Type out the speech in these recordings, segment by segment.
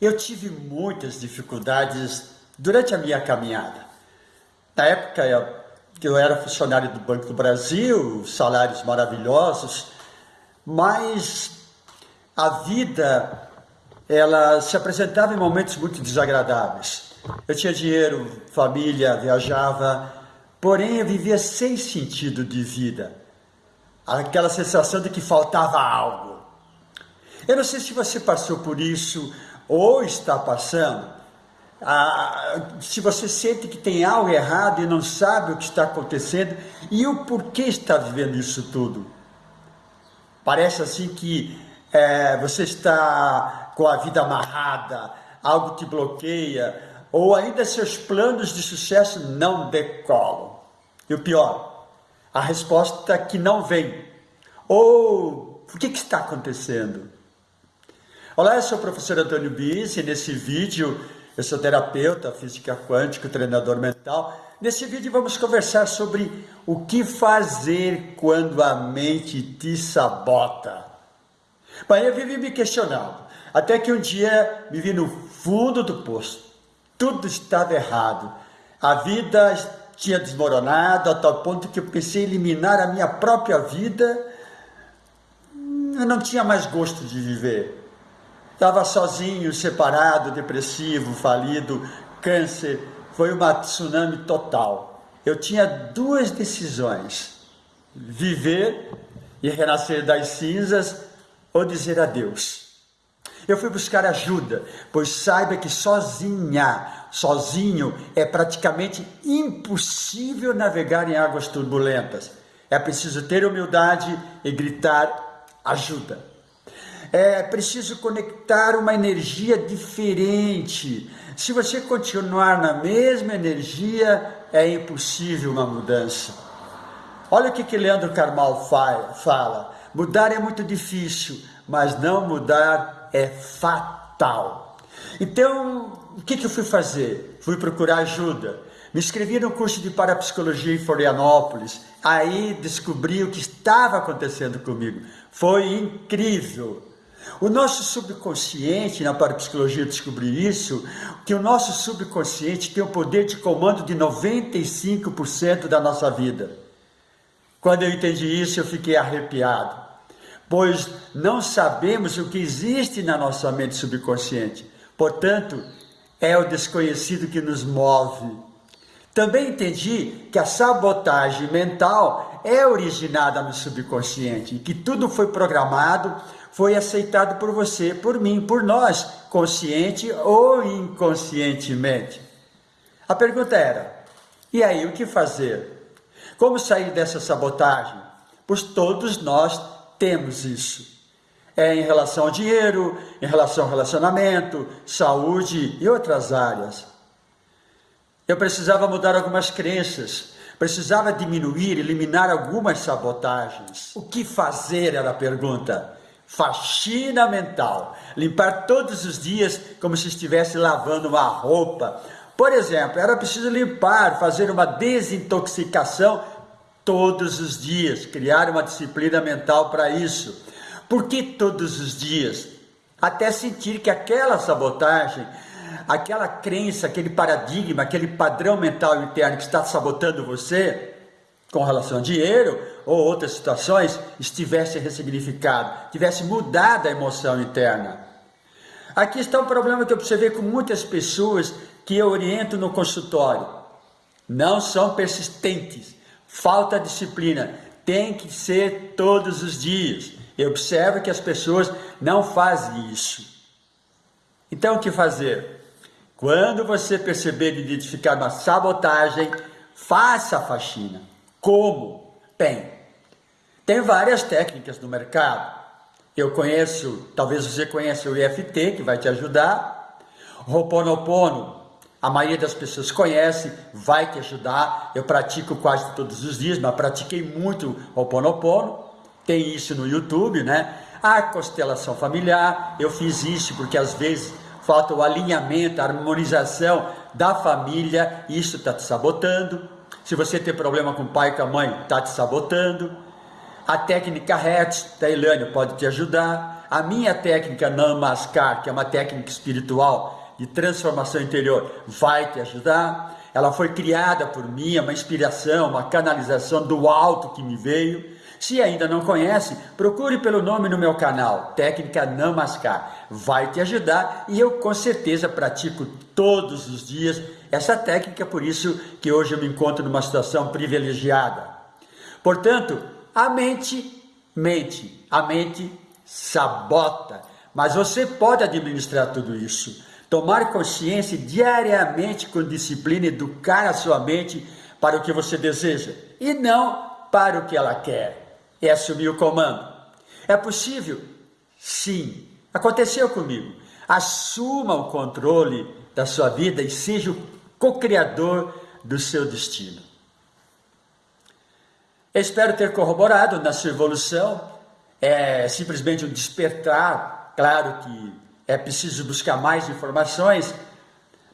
Eu tive muitas dificuldades durante a minha caminhada. Na época eu era funcionário do Banco do Brasil, salários maravilhosos, mas a vida ela se apresentava em momentos muito desagradáveis. Eu tinha dinheiro, família, viajava, porém eu vivia sem sentido de vida. Aquela sensação de que faltava algo. Eu não sei se você passou por isso ou está passando, ah, se você sente que tem algo errado e não sabe o que está acontecendo e o porquê está vivendo isso tudo. Parece assim que é, você está com a vida amarrada, algo te bloqueia, ou ainda seus planos de sucesso não decolam. E o pior, a resposta que não vem. Ou o que, que está acontecendo? Olá, eu sou o professor Antônio Bis e nesse vídeo eu sou terapeuta, física quântica, treinador mental. Nesse vídeo vamos conversar sobre o que fazer quando a mente te sabota. Bem, eu vivi me questionando, até que um dia me vi no fundo do poço. Tudo estava errado. A vida tinha desmoronado a tal ponto que eu pensei em eliminar a minha própria vida. Eu não tinha mais gosto de viver. Estava sozinho, separado, depressivo, falido, câncer. Foi uma tsunami total. Eu tinha duas decisões: viver e renascer das cinzas ou dizer adeus. Eu fui buscar ajuda, pois saiba que sozinha, sozinho, é praticamente impossível navegar em águas turbulentas. É preciso ter humildade e gritar ajuda é preciso conectar uma energia diferente. Se você continuar na mesma energia, é impossível uma mudança. Olha o que, que Leandro Carmal fala: mudar é muito difícil, mas não mudar é fatal. Então, o que, que eu fui fazer? Fui procurar ajuda. Me inscrevi no curso de parapsicologia em Florianópolis. Aí descobri o que estava acontecendo comigo. Foi incrível. O nosso subconsciente, na parapsicologia descobrir isso, que o nosso subconsciente tem o poder de comando de 95% da nossa vida. Quando eu entendi isso, eu fiquei arrepiado, pois não sabemos o que existe na nossa mente subconsciente. Portanto, é o desconhecido que nos move. Também entendi que a sabotagem mental é originada no subconsciente, que tudo foi programado foi aceitado por você, por mim, por nós, consciente ou inconscientemente. A pergunta era: e aí, o que fazer? Como sair dessa sabotagem? Pois todos nós temos isso. É em relação ao dinheiro, em relação ao relacionamento, saúde e outras áreas. Eu precisava mudar algumas crenças, precisava diminuir, eliminar algumas sabotagens. O que fazer era a pergunta faxina mental, limpar todos os dias como se estivesse lavando uma roupa. Por exemplo, era preciso limpar, fazer uma desintoxicação todos os dias, criar uma disciplina mental para isso. Por que todos os dias? Até sentir que aquela sabotagem, aquela crença, aquele paradigma, aquele padrão mental interno que está sabotando você, com relação ao dinheiro ou outras situações, estivesse ressignificado, tivesse mudado a emoção interna. Aqui está um problema que eu observei com muitas pessoas que eu oriento no consultório. Não são persistentes, falta disciplina, tem que ser todos os dias. Eu observo que as pessoas não fazem isso. Então, o que fazer? Quando você perceber e identificar uma sabotagem, faça a faxina. Como? Bem, tem várias técnicas no mercado. Eu conheço, talvez você conheça o IFT, que vai te ajudar. Roponopono, a maioria das pessoas conhece, vai te ajudar. Eu pratico quase todos os dias, mas pratiquei muito Roponopono. Tem isso no YouTube, né? A constelação familiar, eu fiz isso porque às vezes falta o alinhamento, a harmonização da família, isso está te sabotando. Se você tem problema com o pai e com a mãe, está te sabotando. A técnica Hertz da pode te ajudar. a minha técnica Namaskar, que é uma técnica espiritual de transformação interior, vai te ajudar. Ela foi criada por mim, é uma inspiração, uma canalização do alto que me veio. Se ainda não conhece, procure pelo nome no meu canal, Técnica Namaskar. Vai te ajudar e eu com certeza pratico todos os dias essa técnica, por isso que hoje eu me encontro numa situação privilegiada. Portanto, a mente mente, a mente sabota, mas você pode administrar tudo isso. Tomar consciência diariamente com disciplina, educar a sua mente para o que você deseja e não para o que ela quer. E assumir o comando. É possível? Sim. Aconteceu comigo. Assuma o controle da sua vida e seja o co-criador do seu destino. Espero ter corroborado na sua evolução. É simplesmente um despertar. Claro que é preciso buscar mais informações,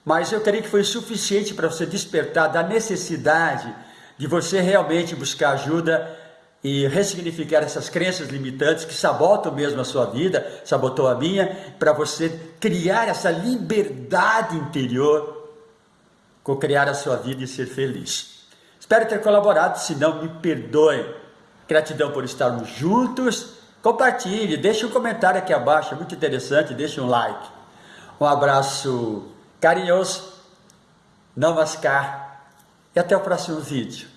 mas eu creio que foi suficiente para você despertar da necessidade de você realmente buscar ajuda e ressignificar essas crenças limitantes que sabotam mesmo a sua vida, sabotou a minha, para você criar essa liberdade interior, co-criar a sua vida e ser feliz. Espero ter colaborado, se não me perdoe. Gratidão por estarmos juntos. Compartilhe, deixe um comentário aqui abaixo, é muito interessante, deixe um like. Um abraço carinhoso, namaskar e até o próximo vídeo.